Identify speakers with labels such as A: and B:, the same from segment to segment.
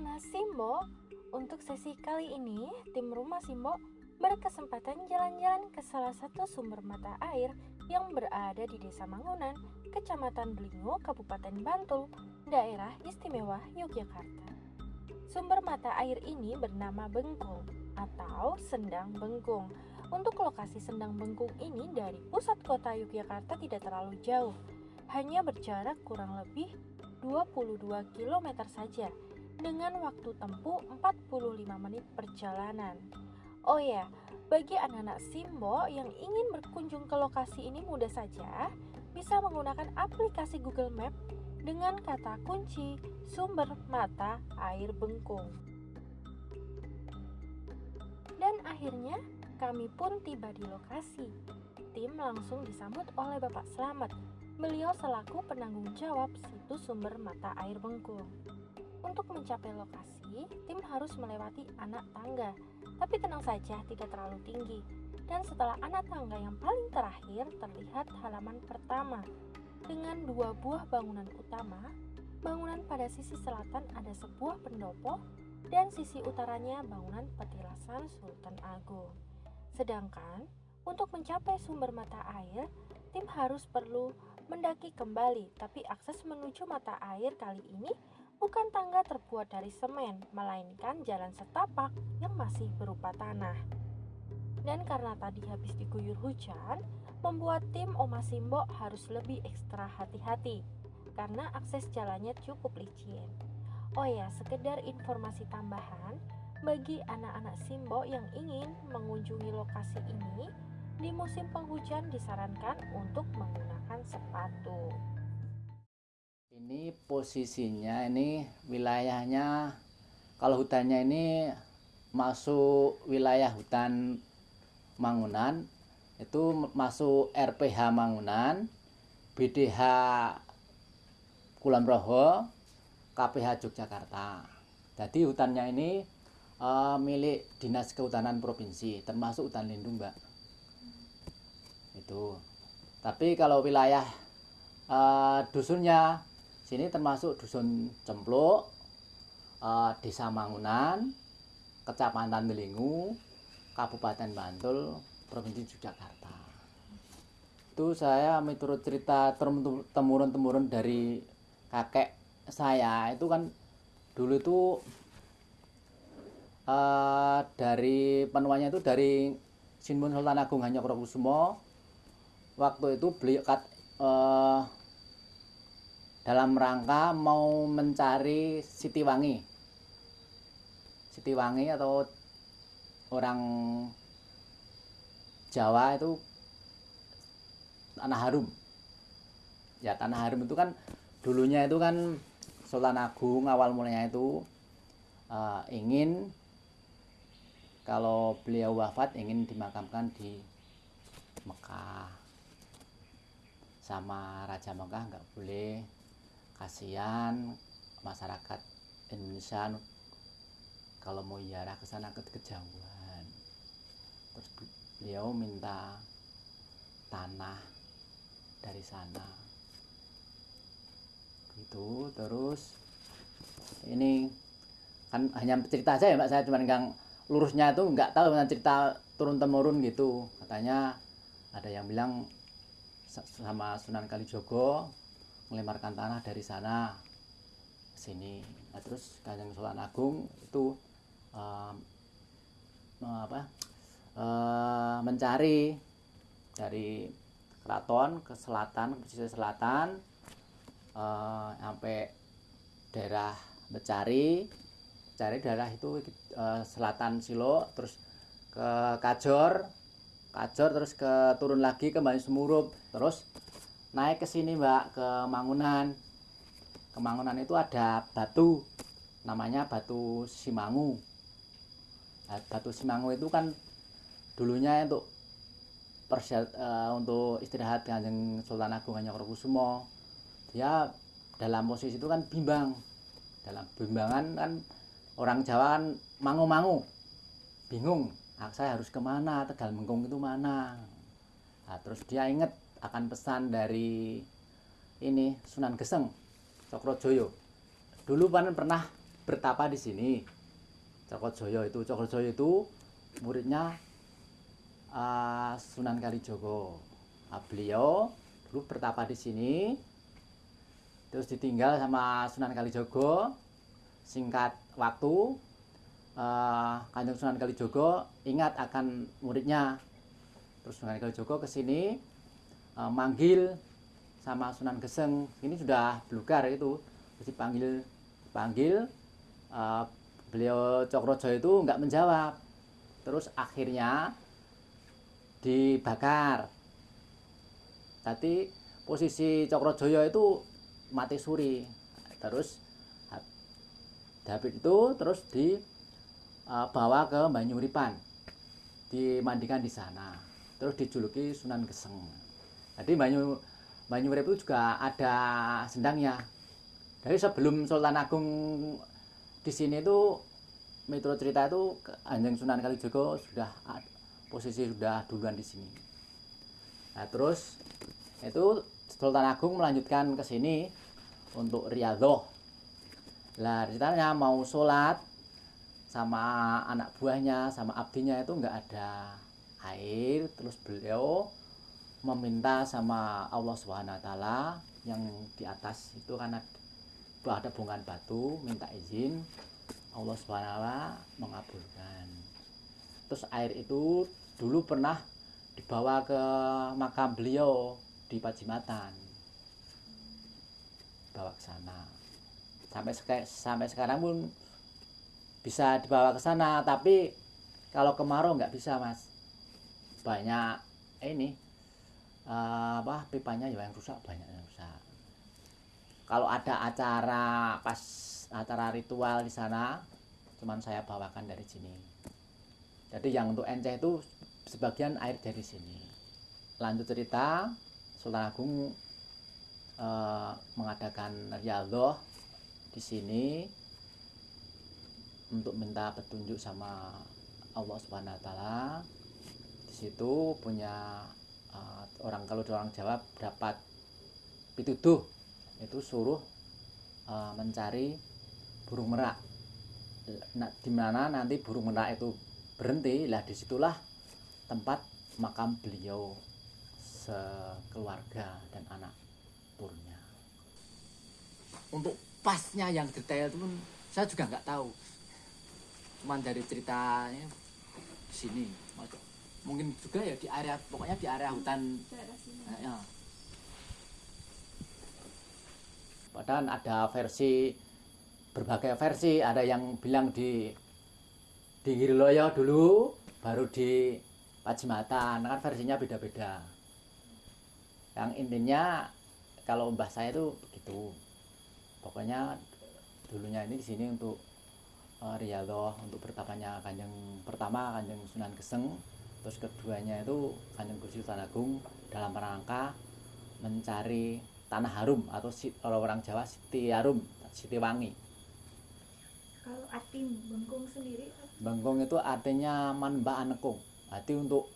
A: anak-anak Simbo, untuk sesi kali ini tim Rumah Simbo berkesempatan jalan-jalan ke salah satu sumber mata air yang berada di Desa Mangunan, Kecamatan Belingo, Kabupaten Bantul, daerah istimewa Yogyakarta. Sumber mata air ini bernama Bengkung atau Sendang Bengkung. Untuk lokasi Sendang Bengkung ini dari pusat kota Yogyakarta tidak terlalu jauh, hanya berjarak kurang lebih 22 km saja dengan waktu tempuh 45 menit perjalanan. Oh ya, bagi anak-anak Simbo yang ingin berkunjung ke lokasi ini mudah saja, bisa menggunakan aplikasi Google Map dengan kata kunci sumber mata air bengkung. Dan akhirnya kami pun tiba di lokasi. Tim langsung disambut oleh Bapak Slamet. Beliau selaku penanggung jawab situs sumber mata air bengkung. Untuk mencapai lokasi, tim harus melewati anak tangga, tapi tenang saja tidak terlalu tinggi. Dan setelah anak tangga yang paling terakhir terlihat halaman pertama dengan dua buah bangunan utama. Bangunan pada sisi selatan ada sebuah pendopo dan sisi utaranya bangunan petilasan Sultan Agung. Sedangkan untuk mencapai sumber mata air, tim harus perlu mendaki kembali, tapi akses menuju mata air kali ini bukan tangga terbuat dari semen, melainkan jalan setapak yang masih berupa tanah. Dan karena tadi habis diguyur hujan, membuat tim Oma Simbo harus lebih ekstra hati-hati karena akses jalannya cukup licin. Oh ya, sekedar informasi tambahan bagi anak-anak Simbo yang ingin mengunjungi lokasi ini, di musim penghujan disarankan untuk menggunakan sepatu
B: ini posisinya ini wilayahnya kalau hutannya ini masuk wilayah hutan Mangunan itu masuk RPH Mangunan BDH Kulon Proho KPH Yogyakarta. Jadi hutannya ini uh, milik Dinas Kehutanan Provinsi termasuk hutan lindung Mbak. Itu. Tapi kalau wilayah uh, dusunnya Sini termasuk Dusun Cempluk, uh, Desa Mangunan, Kecamatan Delingu, Kabupaten Bantul, Provinsi Yogyakarta. Itu saya menurut cerita temurun-temurun dari kakek saya itu kan dulu itu uh, dari penuanya itu dari Sinmun Sultan Agung Hanyokrokusumo waktu itu beliau uh, dalam rangka mau mencari Siti Wangi. Siti Wangi atau orang Jawa itu tanah harum. Ya tanah harum itu kan dulunya itu kan Sultan Agung awal mulanya itu uh, ingin kalau beliau wafat ingin dimakamkan di Mekah sama Raja Mekah nggak boleh kasihan masyarakat Indonesia kalau mau ziarah ke sana ke kejauhan. Terus beliau minta tanah dari sana. Gitu terus ini kan hanya cerita aja ya mbak. Saya cuma yang lurusnya itu nggak tahu cerita turun temurun gitu. Katanya ada yang bilang sama Sunan Kalijogo melemarkan tanah dari sana sini. Nah, terus Kanjeng Sultan Agung itu um, apa? Uh, mencari dari keraton ke selatan, ke pesisir selatan uh, sampai daerah Becari, cari daerah itu uh, selatan Silo, terus ke Kajor, Kajor terus ke turun lagi ke Banyu Semurup, terus naik ke sini mbak ke Mangunan. Ke Mangunan itu ada batu namanya batu Simangu. Nah, batu Simangu itu kan dulunya untuk persiat, uh, untuk istirahat kanjeng Sultan Agung Hanyokrokusumo dia dalam posisi itu kan bimbang. Dalam bimbangan kan orang Jawa kan mangu-mangu bingung. Nah, saya harus ke mana Tegal Mengkung itu mana? Nah, terus dia inget akan pesan dari ini Sunan Geseng Cokrojoyo dulu kan pernah bertapa di sini. Cokrojoyo itu Cokrojoyo itu muridnya uh, Sunan Kalijogo nah, beliau dulu bertapa di sini terus ditinggal sama Sunan Kalijogo singkat waktu uh, Kanjeng Sunan Kalijogo ingat akan muridnya. Terus Sunan Kalijogo ke sini uh, manggil sama Sunan Geseng. Ini sudah belukar itu. Terus dipanggil panggil uh, beliau Cokrojo itu nggak menjawab. Terus akhirnya dibakar. Tadi posisi Cokrojoyo itu mati suri. Terus David itu terus dibawa ke Banyuripan. Dimandikan di sana. Terus dijuluki Sunan Geseng jadi Banyu Banyurip itu juga ada sendangnya dari sebelum Sultan Agung di sini itu metro cerita itu Anjing Sunan Kalijogo sudah posisi sudah duluan di sini. Nah terus itu Sultan Agung melanjutkan ke sini untuk riadoh. Lah ceritanya mau sholat sama anak buahnya sama abdinya itu nggak ada air terus beliau meminta sama Allah Subhanahu Wa Taala yang di atas itu karena ada bongkahan batu minta izin Allah SWT mengabulkan. Terus air itu dulu pernah dibawa ke makam beliau di Pajimatan. Bawa ke sana. Sampai sampai sekarang pun bisa dibawa ke sana tapi kalau kemarau nggak bisa mas. Banyak ini uh, apa pipanya ya yang rusak banyak yang rusak. Kalau ada acara pas acara ritual di sana cuman saya bawakan dari sini. Jadi yang untuk enceh itu sebagian air dari sini. Lanjut cerita Sultan Agung eh, mengadakan riadoh di sini untuk minta petunjuk sama Allah Subhanahu Wa Taala. Di situ punya uh, orang kalau orang Jawa dapat pituduh itu suruh uh, mencari burung merak. Nah, di mana nanti burung merak itu berhenti lah di situlah tempat makam beliau sekeluarga dan anak turunnya. Untuk pasnya yang detail pun saya juga nggak tahu. Cuman dari ceritanya sini mungkin juga ya di area pokoknya di area hutan. Ya, padahal ada versi berbagai versi. Ada yang bilang di di Giriloyo dulu baru di Pajimatan kan versinya beda-beda. Yang intinya kalau mbah saya itu begitu. Pokoknya dulunya ini di sini untuk uh, Riyadhah untuk bertapanya kanjeng pertama kanjeng Sunan Geseng terus keduanya itu kanjeng Gusti Agung dalam rangka mencari tanah harum atau kalau orang Jawa Siti Harum, Siti Wangi.
C: Kalau arti bengkung sendiri?
B: Bengkung itu artinya manba anekung. Arti untuk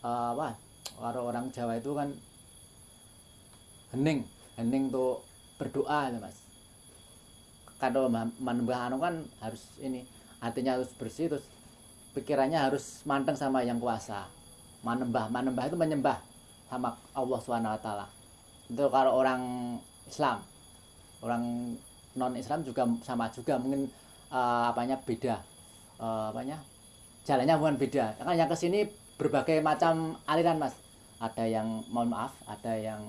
B: uh, apa? Kalau orang Jawa itu kan hening, hening untuk berdoa ya mas. Kalau manembah anu kan harus ini artinya harus bersih terus pikirannya harus manteng sama yang kuasa. Manembah, manembah itu menyembah sama Allah swt itu kalau orang Islam. Orang non Islam juga sama juga mungkin uh, apanya beda. Uh, apanya? Jalannya bukan beda. Kan yang ke sini berbagai macam aliran mas. Ada yang mohon maaf ada yang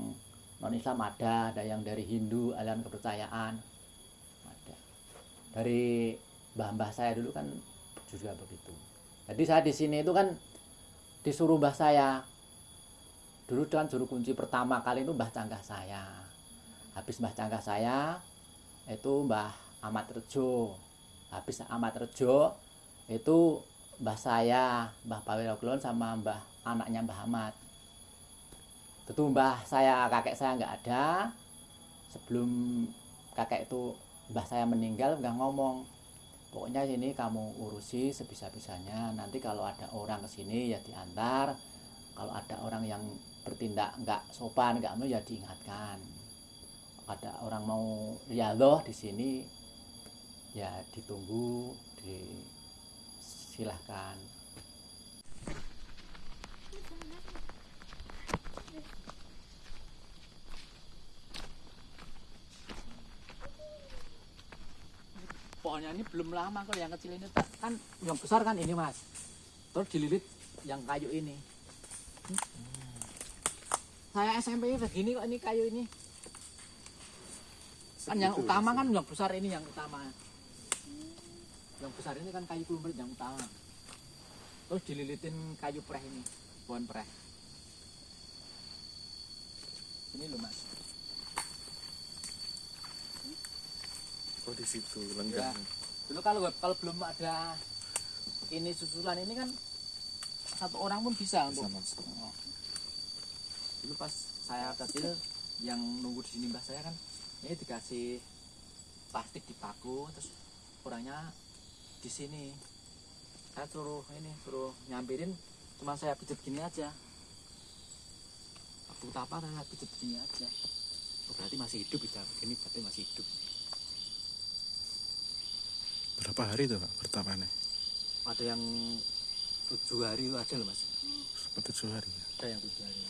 B: non Islam ada ada yang dari Hindu aliran kepercayaan. Ada. Dari mbah-mbah saya dulu kan juga begitu jadi saya di sini itu kan disuruh mbah saya. Dulu kan juru kunci pertama kali itu Mbah Canggah saya. Habis Mbah Canggah saya itu Mbah Ahmad Rejo. Habis Ahmad Rejo itu Mbah saya Mbah Pawiroglon sama Mbah anaknya Mbah Ahmad. Itu Mbah saya kakek saya nggak ada. Sebelum kakek itu Mbah saya meninggal nggak ngomong pokoknya ini kamu urusi sebisa-bisanya. Nanti kalau ada orang ke sini ya diantar. Kalau ada orang yang bertindak nggak sopan nggak mau ya diingatkan. Ada orang mau riadoh di sini ya ditunggu disilahkan pohonnya ini belum lama kalau yang kecil ini tak- kan yang besar kan ini mas. Terus dililit yang kayu ini. Hmm. saya SMP ini begini kok ini kayu ini. Kan yang
D: Segitu
B: utama
D: ya,
B: kan yang besar ini yang utama. Yang besar ini kan kayu klumpir yang utama. Terus dililitin kayu preh ini pohon preh. Ini loh mas
D: Oh di situ
B: Ya.
D: lenggang.
B: dulu kalau kalau belum ada ini susulan ini kan satu orang pun bisa
D: Bisa
B: untuk
D: masuk.
B: Oh. dulu pas saya kecil yang nunggu di sini mbah saya kan ini dikasih plastik dipaku terus orangnya di sini saya suruh ini suruh nyampirin cuma saya pijet gini aja waktu tapa saya pijet gini aja oh, berarti masih hidup bisa ini berarti masih hidup
D: Berapa hari tuh pak pertamanya?
B: ada yang tujuh hari itu ada loh mas.
D: Seperti tujuh hari. ya?
B: ada yang tujuh hari.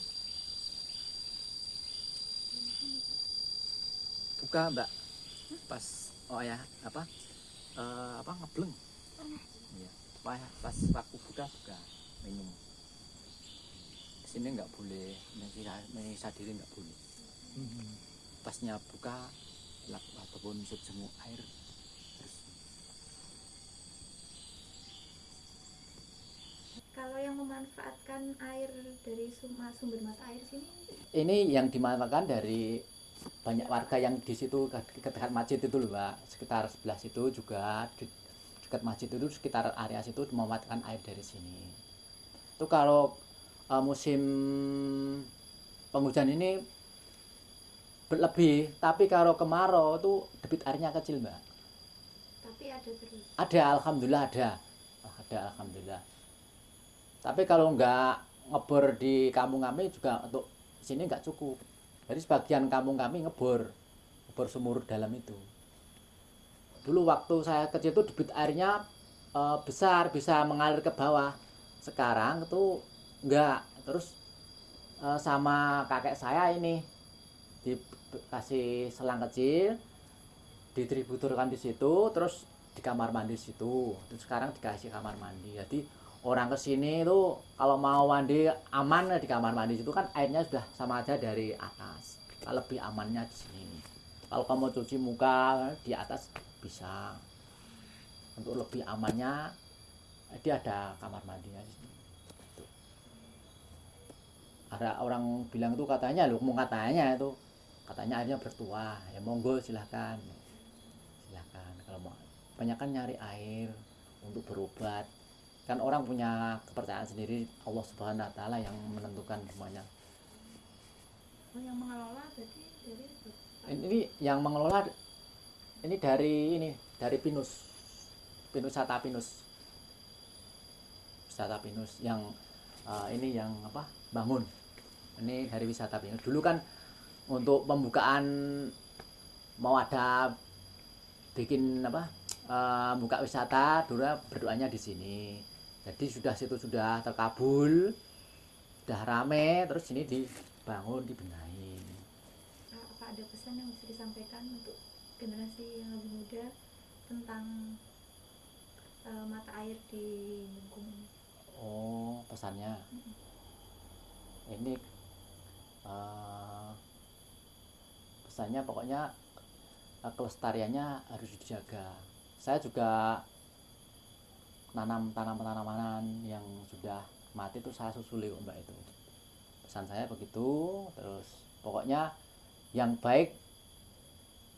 B: Buka mbak. Pas oh ya apa? Eh, apa ngebleng? Iya pas pas waktu buka buka minum. Sini nggak boleh menyisa diri nggak boleh. Pasnya buka lap- ataupun sejemuk air terus
C: Kalau yang memanfaatkan air dari sumber, mata air sini?
B: Ini yang dimanfaatkan dari banyak warga yang di situ dekat masjid itu loh pak sekitar sebelah situ juga dekat masjid itu sekitar area situ memanfaatkan air dari sini. Itu kalau eh, musim penghujan ini berlebih tapi kalau kemarau itu debit airnya kecil mbak.
C: Tapi ada terus.
B: ada alhamdulillah ada. Ada alhamdulillah tapi kalau nggak ngebor di kampung kami juga untuk sini nggak cukup. Jadi sebagian kampung kami ngebor ngebor sumur dalam itu. Dulu waktu saya kecil itu debit airnya eh, besar bisa mengalir ke bawah. Sekarang itu enggak terus eh, sama kakek saya ini dikasih selang kecil distributorkan di situ terus di kamar mandi situ. Terus sekarang dikasih kamar mandi. Jadi orang ke sini itu kalau mau mandi aman di kamar mandi situ kan airnya sudah sama aja dari atas. Lebih amannya di sini. Kalau kamu cuci muka di atas bisa. Untuk lebih amannya dia ada kamar mandinya di sini. Tuh. ada orang bilang itu katanya lu mau katanya itu katanya airnya bertuah. Ya monggo silahkan. Silahkan. Kalau mau banyak kan nyari air untuk berobat kan orang punya kepercayaan sendiri Allah Subhanahu Wa Taala yang menentukan semuanya.
C: Oh, yang mengelola dari
B: ini yang mengelola ini dari ini dari Pinus. Pinus Wisata Pinus. Wisata Pinus yang eh, ini yang apa? Bangun. Ini dari wisata Pinus. Dulu kan untuk pembukaan mau ada bikin apa eh, buka wisata dulu berdoanya di sini jadi sudah situ sudah terkabul sudah rame terus ini dibangun dibenahi
C: apa ada pesan yang bisa disampaikan untuk generasi yang lebih muda tentang eh, mata air di ini?
B: Oh, pesannya. Ini eh, pesannya pokoknya eh, kelestariannya harus dijaga. Saya juga nanam tanam tanaman yang sudah mati itu saya susuli kok, mbak itu. Pesan saya begitu. Terus pokoknya yang baik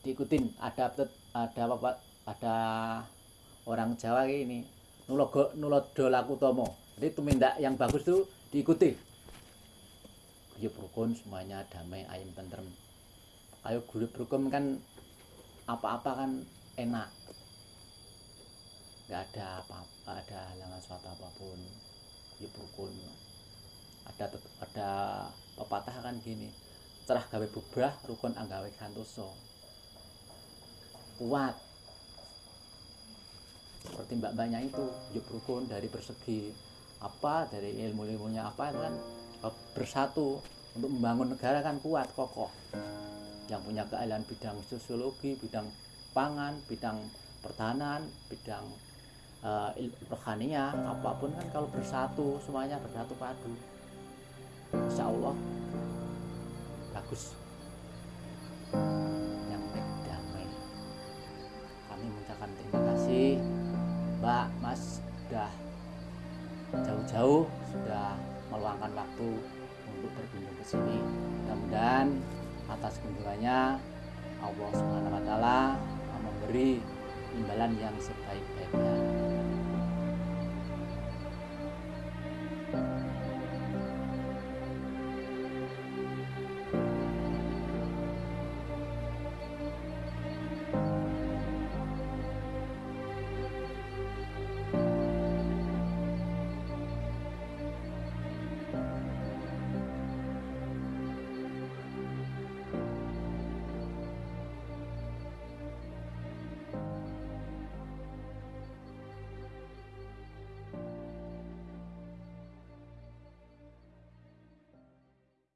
B: diikutin. Ada ada apa ada orang Jawa ini nulogo nulodo laku tomo jadi tumindak yang bagus itu diikuti ya rukun semuanya damai ayam tentrem ayo guru rukun kan apa-apa kan enak nggak ada apa-apa ada halangan suatu apa pun. Ya rukun. Ada ada pepatah kan gini cerah gawe bubrah rukun anggawe santoso kuat. Seperti mbak-mbaknya itu hidup rukun dari persegi apa dari ilmu-ilmunya apa itu kan eh, bersatu untuk membangun negara kan kuat kokoh. Yang punya keahlian bidang sosiologi bidang pangan bidang pertahanan bidang uh, rohaninya apa pun kan kalau bersatu semuanya bersatu padu. Insya Allah bagus. Yang damai. Kami mengucapkan terima kasih. Mbak Mas sudah jauh-jauh sudah meluangkan waktu untuk berkunjung ke sini. Mudah-mudahan atas kunjungannya